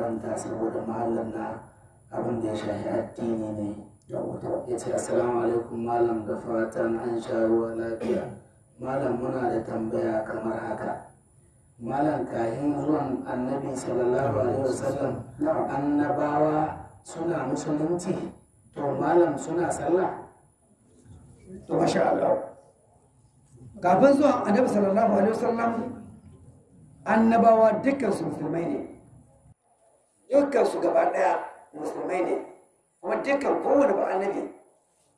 karanta saboda mahallin na abin da ya shafi addini ne. Ya ce assalamu alaikum malam da fatan an sha ruwa lafiya. Malam muna da tambaya kamar haka. Malam kayan zuwan annabi sallallahu alaihi wasallam annabawa suna musulunci? To malam suna sallah? To masha Allah. Kafin zuwan annabi sallallahu alaihi wasallam annabawa dukkan su musulmai ne. Dukkan su gaba ɗaya musulmai ne. Kuma dukkan kowane ba annabi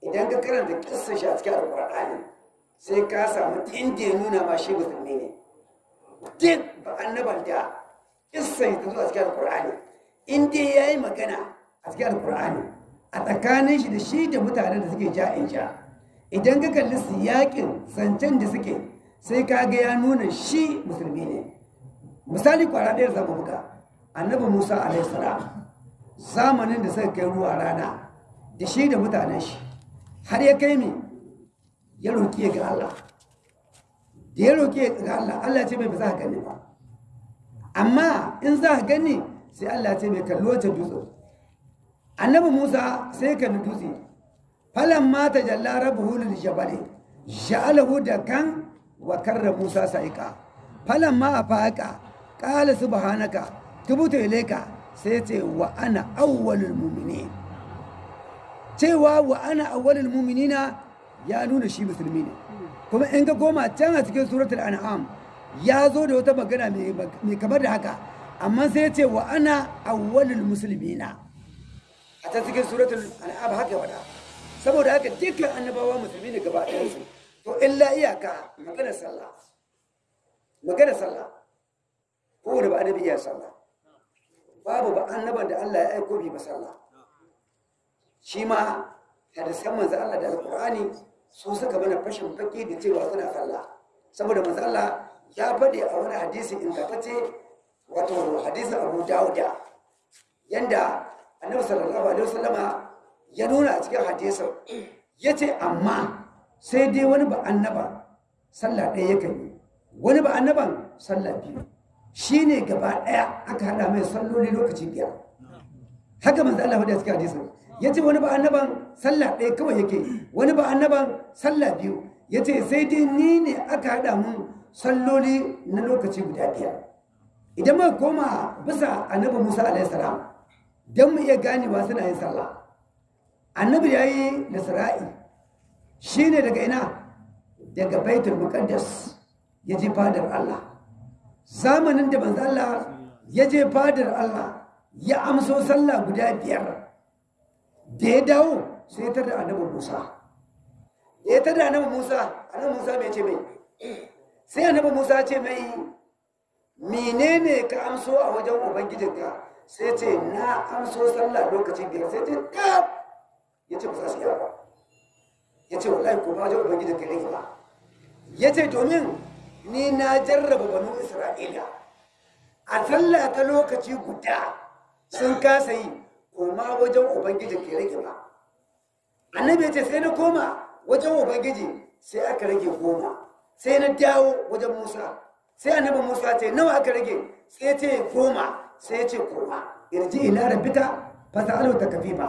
idan ka karanta kissa shi a cikin alqur'ani sai ka samu inda ya nuna ma shi musulmi ne. Duk ba annaban da kissa ta zo a cikin alqur'ani inda ya yi magana a cikin alqur'ani a tsakanin shi da shi da mutanen da suke ja'in ja. Idan ka kalli siyakin zancen da suke sai ka ga ya nuna shi musulmi ne. Misali kwara ɗaya zama buga. Annabi musa alaihissalam zamanin da suka kai ruwa rana da shi da mutanen shi har ya kai mi ya roƙi ga Allah. Da ya roƙi ga Allah Allah ce mai ba za ka gani ba. Amma in za ka gani sai Allah ce mai kallo ta dutse. Annabi musa sai kalli dutse. Falan ma ta jalla rabuhu lil jabali ja'alahu dakan wa karra musa sa'ika falan ma afaqa qala subhanaka tubtu ilayka sai ce wa ana awwalul mu'minin. Cewa wa ana awwalul mu'minina ya nuna shi musulmi ne. Kuma in ka koma can a cikin suratul an'am ya zo da wata magana mai kamar da haka. Amma sai ce wa ana awwalul muslimina. A ta cikin suratul an'am haka wada saboda haka dukkan annabawa musulmi ne gaba ɗayansu to illa iyaka maganar sallah. Maganar sallah. Kowane ba annabi iya sallah. Babu ba annaban da Allah ya aiko bi ba sallah. Shi ma hadisan manzo Allah da alqur'ani su suka mana fashin baki da cewa suna sallah. Saboda manzo Allah ya faɗi a wani hadisi ingantacce wato hadisin Abu Dawuda yanda annabi sallallahu alaihi wasallama ya nuna a cikin hadisin ya ce amma sai dai wani ba annaba sallah ɗaya yi wani ba annaban sallah biyu. Shi ne gaba ɗaya aka haɗa mai salloli lokaci biyar haka manzo Allah ya cikin hadisin ya ce wani ba annaban sallah ɗaya kawai yake wani ba annaban sallah biyu. Ya ce sai dai ni ne aka haɗa mun salloli na lokaci guda biyar idan muka koma bisa annabi musa alaihi salam don mu iya ganewa suna yin sallah. Annabi ya yi nasra'i shi ne daga ina? Daga baitul muqaddas ya je fadar Allah. Zamanin da manzo Allah ya je fadar Allah ya amso sallah guda biyar. Da ya dawo sai ta da annabi Musa. Ya ta da annabi Musa annabi Musa mai ce mai. Sai annabi Musa ce mai menene ka amso a wajen ubangijinka? Sai ce na amso sallah lokaci biyar. Sai ce kaf! Ya ce su yi ba. Ya ce wallahi ko ba wajen ubangijinka ne ba. Ya ce domin ni na jarraba banu isra'ila. A sallah ta lokaci guda sun kasa yi koma wajen ubangiji ke rage ba. Annabi ce sai na koma wajen ubangiji sai aka rage goma. Sai na dawo wajen musa. Sai annabi musa ce nawa aka rage? Sai ce goma. Sai ce koma. Irji ila rabbika fasa'alu takfifa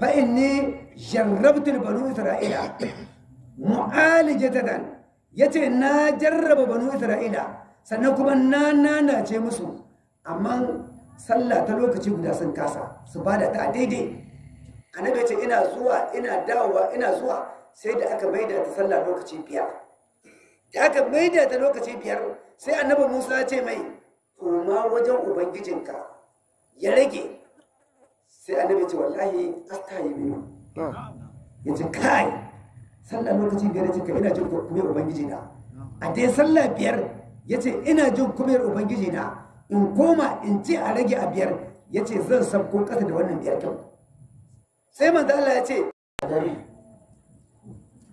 fa inni jarrabtu banu isra'ila mu'alijatan ya ce na jarraba banu isra'ila sannan kuma na nanace musu. Amma sallah ta lokaci guda sun kasa su ba da ta daidai. Annabi ya ce ina zuwa ina dawowa ina zuwa. Sai da aka maida ta sallah lokaci biyar. Da aka maida ta lokaci biyar sai annabi musa ya ce mai koma wajen ubangijinka. Ya rage. Sai annabi ce wallahi asta yi biyu ya ce kai sallah lokaci biyar ya ce ka ina jin kumiyar ubangiji na a dai sallah biyar ya ce ina jin kumiyar ubangiji na in koma in ce a rage a biyar ya ce zan sabko kasa da wannan biyar kyau sai manzo Allah ya ce dare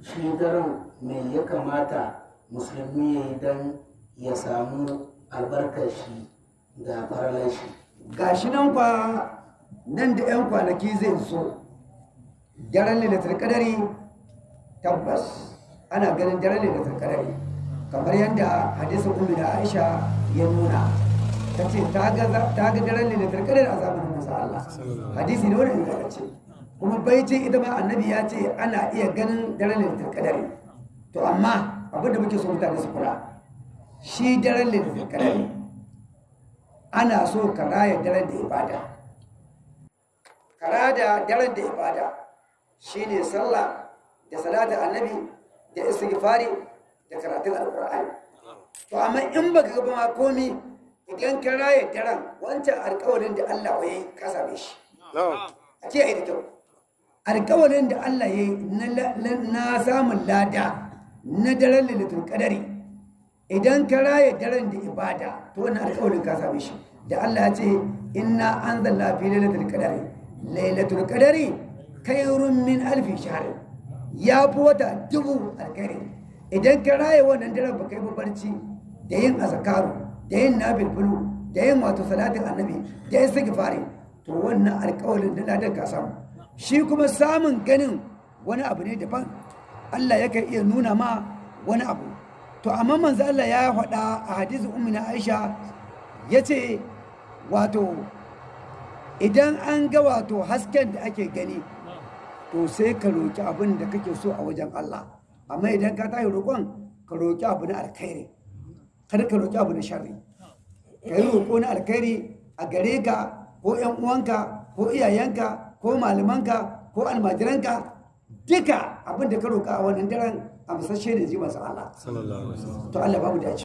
shi daren me ya kamata musulmi ya yi don ya samu albarkar shi da faralar shi? Gashi nan kwa nan da 'yan kwanaki zai zo. Daren lalatar kadari tabbas ana ganin daren lalatar kadari kamar yadda hadisin ummi da aisha ya nuna. Ta ce ta ga ga daren lailatul qadar a zamanin manzo Allah. Hadisi ne wanda ingantacce kuma bai ce ita ma annabi ya ce ana iya ganin daren lailatul qadar to amma abin da muke so mutane su kula shi daren lailatul qadar ana so ka raya daren da ibada. Ka raya daren da ibada. Shine sallah da salatin annabi da istighfari da karatun alqur'ani. To amma in baka ga ma komi idan ka raya daren wancan alƙawarin da Allah ya yi ka same shi. A ce ai da kyau. Alƙawarin da Allah ya yi na samun lada na daren lailatul qadari idan ka raya daren da ibada to wannan alƙawarin ka same shi. Da Allah ya ce inna anzalna fi lailatul qadari lailatul qadari khairun min alfi shahr. Ya fi wata dubu alkhairi. Idan ka raya wannan daren baka yi barci da yin azkaru da yin nabilbulu da yin wato salatin annabi da yin istighfari to wannan alƙawarin da ladan ka samu. Shi kuma samun ganin wani abu ne daban. Allah yakan iya nuna ma wani abu. To amma manzo Allah ya faɗa a hadisin ummina Aisha ya ce wato idan an ga wato hasken da ake gani to sai ka roki abin da kake so a wajen Allah. Amma idan ka tayi roƙon ka roki abu na alkhairi. Kada ka roki abu na sharri. Ka yi roƙo na alkhairi a gare ka ko ƴan uwanka ko iyayenka ko malamanka ko almajiranka duka abin da ka roƙa a wannan daren a musashe ne ji masa Allah to Allah babu dace.